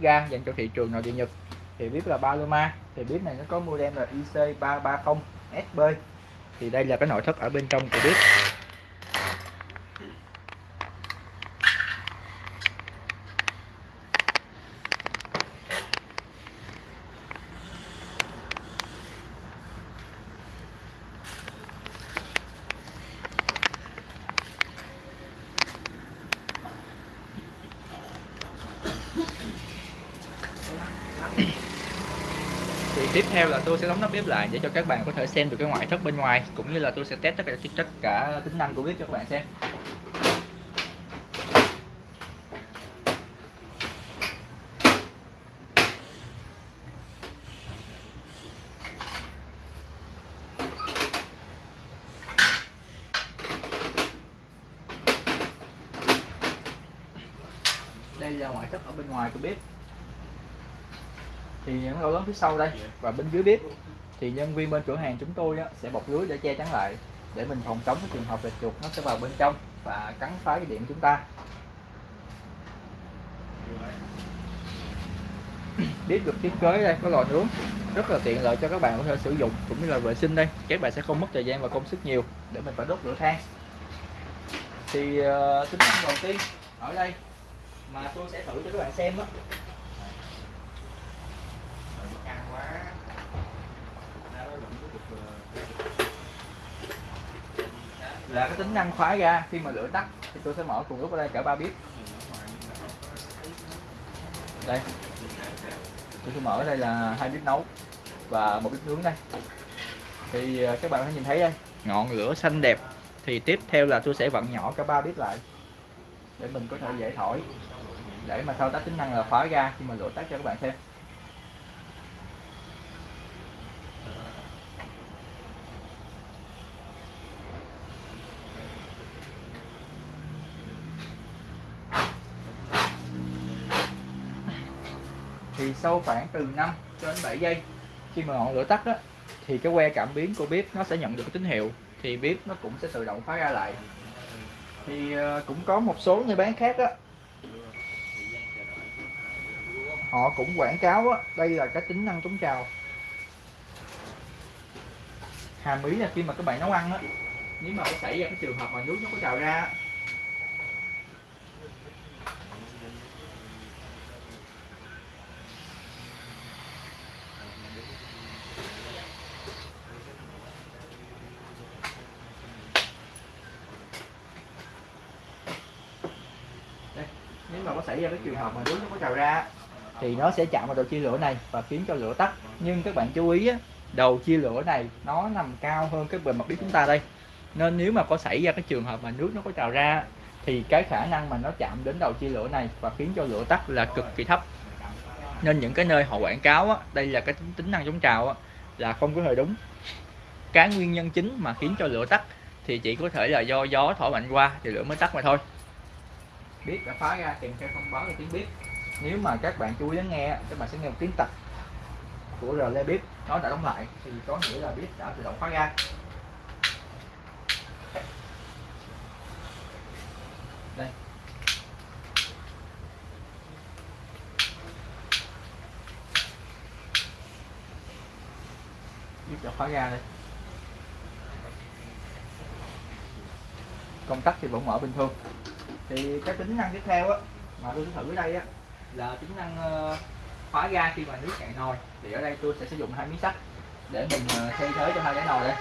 ga dành cho thị trường nội địa Nhật. Thì bếp là Paloma, thì bếp này nó có model là IC330 SB thì đây là cái nội thất ở bên trong của bếp tiếp theo là tôi sẽ đóng nắp bếp lại để cho các bạn có thể xem được cái ngoại thất bên ngoài, cũng như là tôi sẽ test tất cả tất cả tính năng của bếp cho các bạn xem. Đây là ngoại thất ở bên ngoài của bếp thì những lỗ lớn phía sau đây và bên dưới bếp thì nhân viên bên cửa hàng chúng tôi á, sẽ bọc lưới để che chắn lại để mình phòng chống cái trường hợp là chuột nó sẽ vào bên trong và cắn phá cái điện chúng ta. Bếp được thiết kế đây có lò nướng rất là tiện lợi cho các bạn có thể sử dụng cũng như là vệ sinh đây. Các bạn sẽ không mất thời gian và công sức nhiều để mình phải đốt lửa than. Thì uh, tính năng đầu tiên ở đây mà tôi sẽ thử cho các bạn xem đó là cái tính năng khóa ga khi mà lửa tắt thì tôi sẽ mở cùng lúc ở đây, cả ba bếp đây. Tôi sẽ mở ở đây là hai bếp nấu và một bếp nướng đây. Thì ờ, các bạn có nhìn thấy đây. Ngọn lửa xanh đẹp. Thì tiếp theo là tôi sẽ vặn nhỏ cả ba bếp lại để mình có thể dễ thổi. Để mà thao tác tính năng là khóa ga khi mà lửa tắt cho các bạn xem. Thì sau khoảng từ 5 cho đến 7 giây khi mà ngọn lửa tắt đó thì cái que cảm biến của bếp nó sẽ nhận được tín hiệu thì bếp nó cũng sẽ tự động khóa ra lại. Thì ờ, cũng có một số người bán khác đó họ cũng quảng cáo đó, đây là cái tính năng chống trào. Hàm ý là khi mà các bạn nấu ăn á nếu mà có xảy ra cái trường hợp mà nước nó có trào ra nếu mà có xảy ra cái trường hợp mà nước nó có trào ra thì nó sẽ chạm vào đầu chia lửa này và khiến cho lửa tắt. Nhưng các bạn chú ý á, đầu chia lửa này nó nằm cao hơn cái bề mặt bếp chúng ta đây. Nên nếu mà có xảy ra cái trường hợp mà nước nó có trào ra thì cái khả năng mà nó chạm đến đầu chia lửa này và khiến cho lửa tắt là cực kỳ thấp. Nên những cái nơi họ quảng cáo á, đây là cái tính, tính năng chống trào á, là không có hề đúng. Cái nguyên nhân chính mà khiến cho lửa tắt thì chỉ có thể là do gió thổi mạnh qua thì lửa mới tắt mà thôi biết, đã phá ra, kèm theo thông báo là tiếng bếp. Nếu mà các bạn chú ý lắng nghe, các bạn sẽ nghe một tiếng tạch của rle biết bếp. Nó đã đóng lại, thì có nghĩa là bếp đã tự động khóa ra. Đây. Biết đã khóa ra đây. Công tắc thì vẫn mở bình thường thì cái tính năng tiếp theo á, mà tôi sẽ thử ở đây á, là tính năng ờ, khóa ga khi mà nước cạn nồi. Thì ở đây tôi sẽ sử dụng hai miếng sắt để mình ờ, thay thế cho hai cái nồi đây.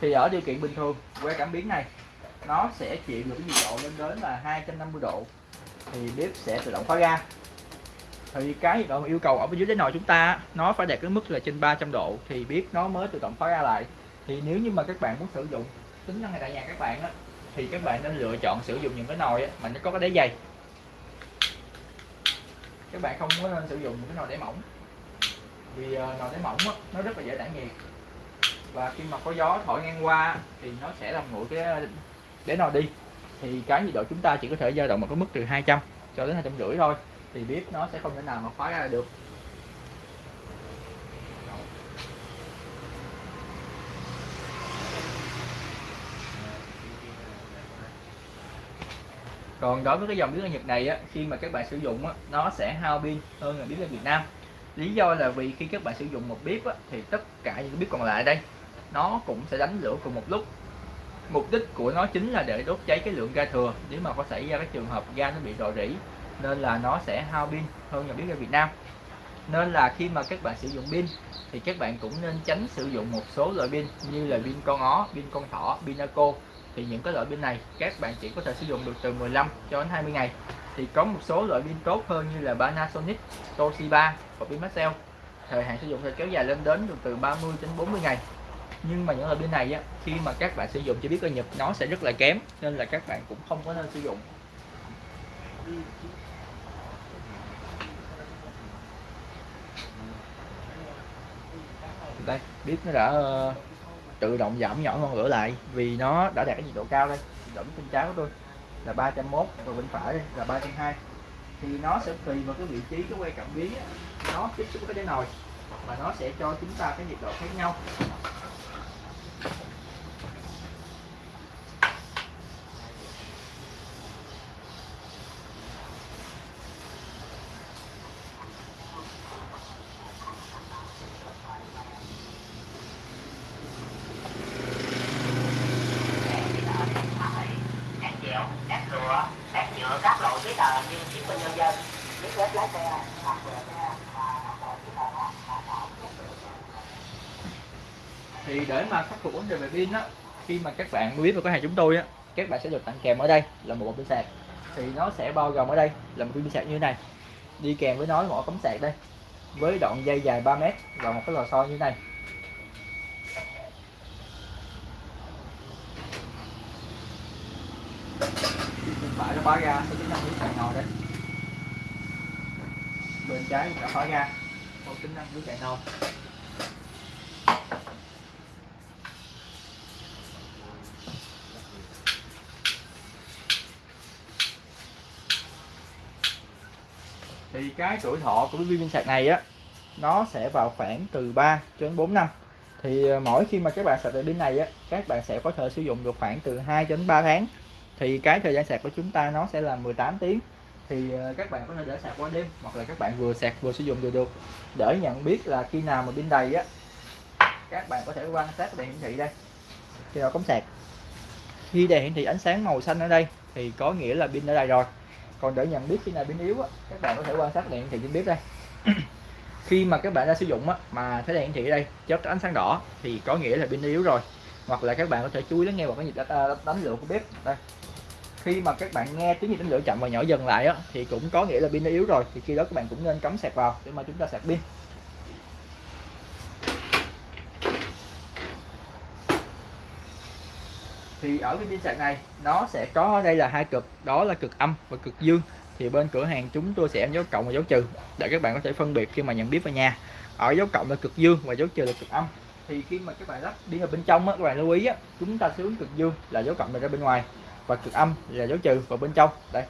Thì ở điều kiện bình thường, que cảm biến này, nó sẽ chịu được cái nhiệt độ lên đến là 250 độ. Thì bếp sẽ tự động khóa ga. Thì cái nhiệt độ yêu cầu ở bên dưới cái nồi chúng ta nó phải đạt cái mức là trên 300 độ, thì bếp nó mới tự động khóa ga lại. Thì nếu như mà các bạn muốn sử dụng tính năng này tại nhà các bạn á thì các bạn nên lựa chọn sử dụng những cái nồi á, mà nó có cái đáy dày. Các bạn không có nên sử dụng những cái nồi đáy mỏng vì uh, nồi đáy mỏng á, nó rất là dễ tản nhiệt. Và khi mà có gió thổi ngang qua thì nó sẽ làm nguội cái ờ, đáy nồi đi. Thì cái nhiệt độ chúng ta chỉ có thể dao động một cái mức từ 200 cho đến hai trăm rưỡi thôi thì bếp nó sẽ không thể nào mà khóa ra được. Còn đối với cái dòng bếp ga Nhật này á khi mà các bạn sử dụng á nó sẽ hao pin hơn là bếp ga Việt Nam. Lý do là vì khi các bạn sử dụng một bếp á, thì tất cả những bếp còn lại đây nó cũng sẽ đánh lửa cùng một lúc. Mục đích của nó chính là để đốt cháy cái lượng ga thừa. Nếu mà có xảy ra cái trường hợp ga nó bị rò rỉ nên là nó sẽ hao pin hơn là bếp ga Việt Nam. Nên là khi mà các bạn sử dụng pin thì các bạn cũng nên tránh sử dụng một số loại pin như là pin con ó, pin con thỏ, pin Naco thì những cái loại pin này các bạn chỉ có thể sử dụng được từ 15 cho đến 20 ngày. Thì có một số loại pin tốt hơn như là Panasonic, Toshiba và pin Maxell. Thời hạn sử dụng sẽ kéo dài lên đến được từ 30 đến 40 ngày. Nhưng mà những loại pin này á, khi mà các bạn sử dụng chỉ biết coi nhập nó sẽ rất là kém nên là các bạn cũng không có nên sử dụng. Đây biết nó đã ờ, tự động giảm nhỏ ngọn lửa lại vì nó đã đạt cái nhiệt độ cao đây. Dẫn bên trái của tôi là 301 và bên phải đây là 320 thì nó sẽ tùy vào cái vị trí, cái quay cảm biến nó tiếp xúc với cái nồi và nó sẽ cho chúng ta cái nhiệt độ khác nhau. Thì để mà khắc phục vấn đề về pin á khi mà các bạn biết vào cửa hàng chúng tôi á. các bạn sẽ được tặng kèm ở đây là một bộ pin sạc. Thì nó sẽ bao gồm ở đây là một pin sạc như thế này. Đi kèm với nó một cắm sạc đây với đoạn dây dài 3 mét và một cái lò xo như thế này. Phải nó khóa ra có tính năng dưới sạc nồi đây. Bên trái là khóa ra có tính năng dưới sạc nồi thì cái tuổi thọ của cái viên sạc này á, nó sẽ vào khoảng từ 3 cho đến 4 năm. Thì ờ, mỗi khi mà các bạn sạc pin này á, các bạn sẽ có thể sử dụng được khoảng từ 2 đến 3 tháng. Thì cái thời gian sạc của chúng ta nó sẽ là 18 tiếng. Thì ờ, các bạn có thể để sạc qua đêm, hoặc là các bạn vừa sạc vừa sử dụng đều được. Để nhận biết là khi nào mà pin đầy á, các bạn có thể quan sát đèn hiển thị đây. Khi nào cắm sạc. Khi đèn hiển thị ánh sáng màu xanh ở đây, thì có nghĩa là pin đã đầy rồi còn để nhận biết khi nào pin yếu á, các bạn có thể quan sát đèn hiển thị trên bếp đây. Khi mà các bạn đã sử dụng á, mà thấy đèn hiển thị ở đây chớp ánh sáng đỏ thì có nghĩa là pin yếu rồi. Hoặc là các bạn có thể chú ý lắng nghe vào cái nhịp ờ, đánh lửa của bếp. Đây. Khi mà các bạn nghe tiếng nhịp đánh lửa chậm và nhỏ dần lại á, thì cũng có nghĩa là pin yếu rồi. Thì khi đó các bạn cũng nên cắm sạc vào để mà chúng ta sạc pin. Thì ở cái pin sạc này nó sẽ có đây là hai cực đó là cực âm và cực dương. Thì bên cửa hàng chúng tôi sẽ dấu cộng và dấu trừ để các bạn có thể phân biệt khi mà nhận biết vào nhà. Ở dấu cộng là cực dương và dấu trừ là cực âm. Thì khi mà các bạn lắp đi vào bên trong á, các bạn lưu ý á, chúng ta hướng cực dương là dấu cộng ra bên ngoài và cực âm là dấu trừ vào bên trong. Đây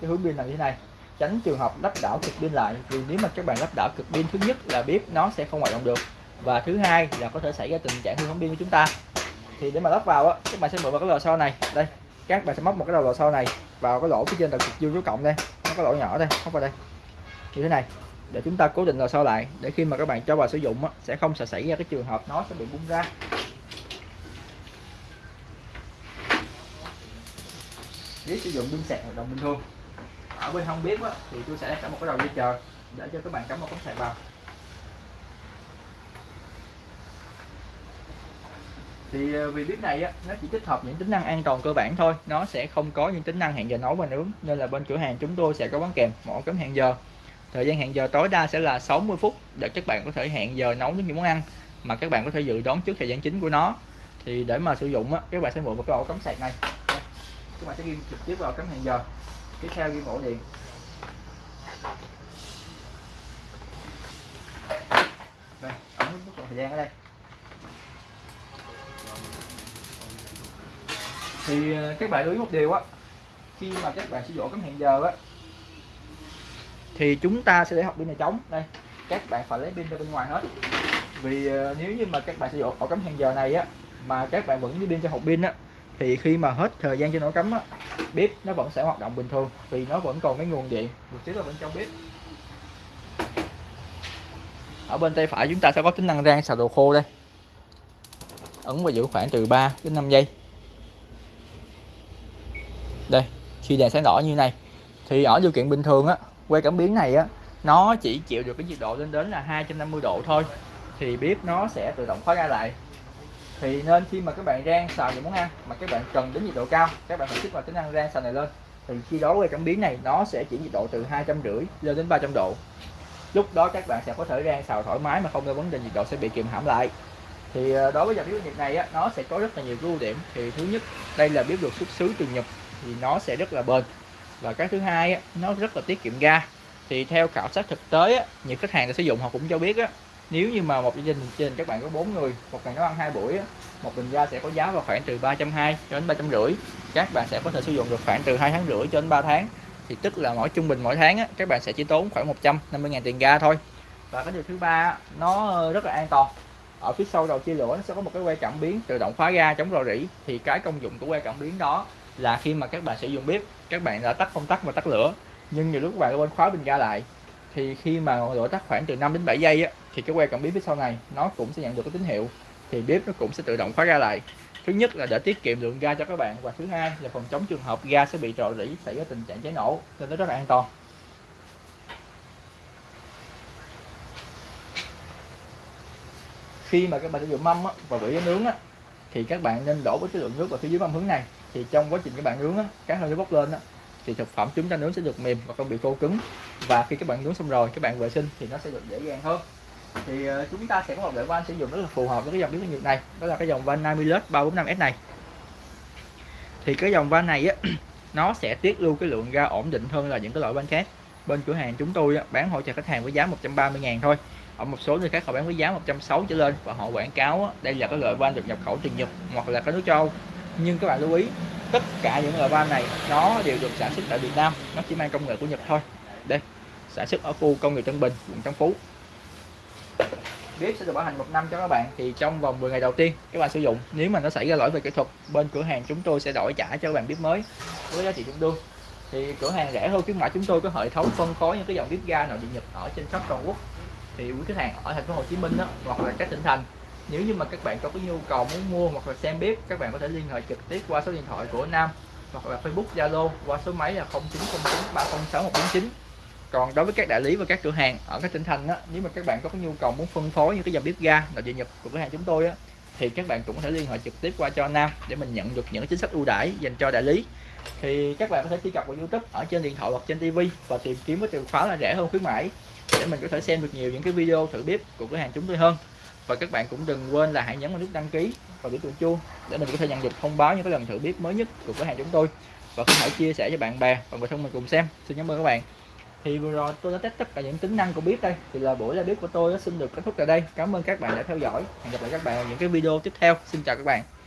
cái hướng pin là như thế này. Tránh trường hợp lắp đảo cực pin lại vì nếu mà các bạn lắp đảo cực pin thứ nhất là bếp nó sẽ không hoạt động được và thứ hai là có thể xảy ra tình trạng hư hỏng pin của chúng ta thì để mà lắp vào á các bạn sẽ mở vào cái lò xo này. Đây các bạn sẽ móc một cái đầu lò xo này vào cái lỗ phía trên đầu cực dương số cộng đây. Nó có lỗ nhỏ đây móc vào đây. Như thế này để chúng ta cố định lò xo lại để khi mà các bạn cho vào sử dụng á, sẽ không sẽ xảy ra cái trường hợp nó sẽ bị bung ra. Nếu sử dụng pin sạc hoạt động bình thường. Ở bên không biết á, thì tôi sẽ cắm một cái đầu dây chờ để cho các bạn cắm một cắm sạc vào. Thì ờ, vì bếp này á, nó chỉ tích hợp những tính năng an toàn cơ bản thôi. Nó sẽ không có những tính năng hẹn giờ nấu và nướng, nên là bên cửa hàng chúng tôi sẽ có bán kèm mỗi cấm hẹn giờ. Thời gian hẹn giờ tối đa sẽ là 60 phút để các bạn có thể hẹn giờ nấu những món ăn mà các bạn có thể dự đoán trước thời gian chính của nó. Thì để mà sử dụng á, các bạn sẽ mượn một cái ổ cắm sạc này. Các bạn sẽ ghi trực tiếp vào cắm hẹn giờ. Tiếp theo ghi ổ điện. Đây, ấn nút thời gian ở đây. Thì ờ, các bạn lưu ý một điều á, khi mà các bạn sử dụng cắm hẹn giờ á, thì chúng ta sẽ để học pin này trống. Đây, các bạn phải lấy pin ra bên ngoài hết. Vì ờ, nếu như mà các bạn sử dụng ổ cắm hẹn giờ này á, mà các bạn vẫn đi pin cho hộp pin á, thì khi mà hết thời gian cho nó cắm á, bếp nó vẫn sẽ hoạt động bình thường, vì nó vẫn còn cái nguồn điện. Một xíu ở bên trong bếp. Ở bên tay phải chúng ta sẽ có tính năng rang xào đồ khô đây. Ấn và giữ khoảng từ 3 đến 5 giây đây khi đèn sáng đỏ như này thì ở điều kiện bình thường á que cảm biến này á nó chỉ chịu được cái nhiệt độ lên đến là 250 độ thôi thì bếp nó sẽ tự động khóa ra lại. Thì nên khi mà các bạn rang xào những món ăn mà các bạn cần đến nhiệt độ cao các bạn phải kích vào tính năng rang xào này lên. Thì khi đó que cảm biến này nó sẽ chỉ nhiệt độ từ hai trăm rưỡi lên đến 300 độ. Lúc đó các bạn sẽ có thể rang xào thoải mái mà không có vấn đề nhiệt độ sẽ bị kiềm hãm lại. Thì ờ, đối với dòng bếp nhiệt này á, nó sẽ có rất là nhiều ưu điểm. Thì thứ nhất đây là bếp được xuất xứ từ Nhật thì nó sẽ rất là bền. Và cái thứ hai á, nó rất là tiết kiệm ga. Thì theo khảo sát thực tế á, những khách hàng đã sử dụng họ cũng cho biết á, nếu như mà một gia đình trên các bạn có bốn người một ngày nấu ăn hai buổi á, một bình ga sẽ có giá vào khoảng từ 320 cho đến 350 các bạn sẽ có thể sử dụng được khoảng từ hai tháng rưỡi cho đến 3 tháng. Thì tức là mỗi trung bình mỗi tháng á, các bạn sẽ chỉ tốn khoảng 150.000 tiền ga thôi. Và cái điều thứ ba nó rất là an toàn. Ở phía sau đầu chia lửa nó sẽ có một cái que cảm biến tự động khóa ga chống rò rỉ. Thì cái công dụng của que cảm biến đó là khi mà các bạn sử dụng bếp các bạn đã tắt công tắc và tắt lửa. Nhưng nhiều lúc các bạn quên khóa bình ga lại. Thì khi mà ngọn lửa tắt khoảng từ 5 đến 7 giây á, thì cái que cảm biến phía sau này nó cũng sẽ nhận được cái tín hiệu. Thì bếp nó cũng sẽ tự động khóa ga lại. Thứ nhất là để tiết kiệm lượng ga cho các bạn và thứ hai là phòng chống trường hợp ga sẽ bị rò rỉ xảy ra tình trạng cháy nổ nên nó rất là an toàn. Khi mà các bạn sử dụng mâm á, và vỉ nướng á, thì các bạn nên đổ với cái lượng nước vào phía dưới mâm hướng này thì trong quá trình các bạn nướng á, cá hơi nước bốc lên á, thì thực phẩm chúng ta nướng sẽ được mềm và không bị khô cứng. Và khi các bạn nướng xong rồi các bạn vệ sinh thì nó sẽ được dễ dàng hơn. Thì uh, chúng ta sẽ có một loại van sử dụng rất là phù hợp với cái dòng biến nhiệt này đó là cái dòng van Namilus 345S này. Thì cái dòng van này á nó sẽ tiết lưu cái lượng ga ổn định hơn là những cái loại van khác. Bên cửa hàng chúng tôi á, bán hỗ trợ khách hàng với giá 130 ngàn thôi. Ở một số nơi khác họ bán với giá 160 trở lên và họ quảng cáo á, đây là cái loại van được nhập khẩu từ Nhật hoặc là cái nước châu nhưng các bạn lưu ý tất cả những loại van này nó đều được sản xuất tại Việt Nam. Nó chỉ mang công nghệ của Nhật thôi. Đây sản xuất ở khu công nghiệp Tân Bình quận Tân Phú. Bếp sẽ được bảo hành một năm cho các bạn. Thì trong vòng 10 ngày đầu tiên các bạn sử dụng. Nếu mà nó xảy ra lỗi về kỹ thuật bên cửa hàng chúng tôi sẽ đổi trả cho các bạn bếp mới với giá trị tương đương. Thì cửa hàng rẻ hơn khuyến mãi chúng tôi có hệ thống phân phối những cái dòng bếp ga nội địa nhật ở trên khắp toàn quốc. Thì quý khách hàng ở thành phố Hồ Chí Minh đó, hoặc là các tỉnh thành nếu như mà các bạn có cái nhu cầu muốn mua hoặc là xem bếp các bạn có thể liên hệ trực tiếp qua số điện thoại của Nam hoặc là Facebook Zalo qua số máy là 0909 306 149 còn đối với các đại lý và các cửa hàng ở các tỉnh thành á, nếu mà các bạn có cái nhu cầu muốn phân phối những cái dòng bếp ga nội địa nhập của cửa hàng chúng tôi á, thì các bạn cũng có thể liên hệ trực tiếp qua cho Nam để mình nhận được những chính sách ưu đãi dành cho đại lý. Thì các bạn có thể truy cập vào YouTube ở trên điện thoại hoặc trên TV và tìm kiếm với từ khóa là rẻ hơn khuyến mãi để mình có thể xem được nhiều những cái video thử bếp của cửa hàng chúng tôi hơn và các bạn cũng đừng quên là hãy nhấn vào nút đăng ký và biểu tượng chuông để mình có thể nhận được thông báo những cái lần thử bếp mới nhất của cửa hàng chúng tôi. Và có thể chia sẻ cho bạn bè và người thân mình cùng xem. Xin cảm ơn các bạn. Thì vừa rồi tôi đã test tất cả những tính năng của bếp đây. Thì là buổi ra bếp của tôi xin được kết thúc tại đây. Cảm ơn các bạn đã theo dõi. Hẹn gặp lại các bạn ở những cái video tiếp theo. Xin chào các bạn.